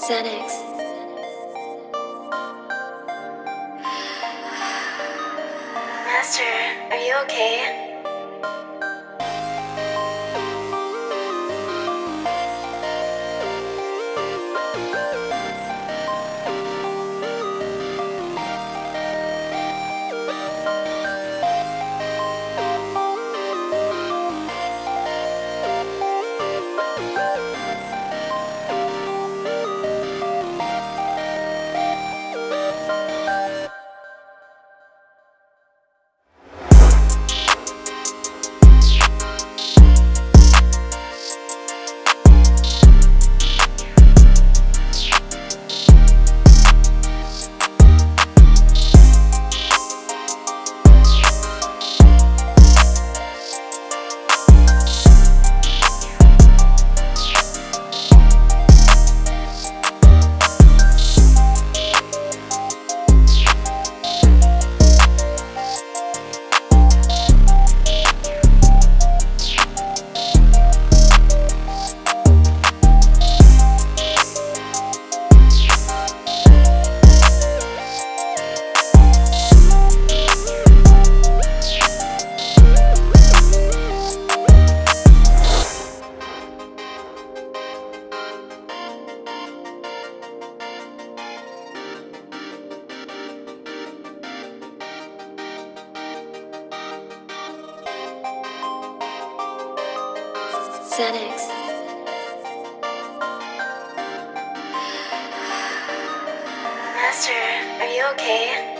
Xanax. Master, are you okay? Xanax. Master, are you okay?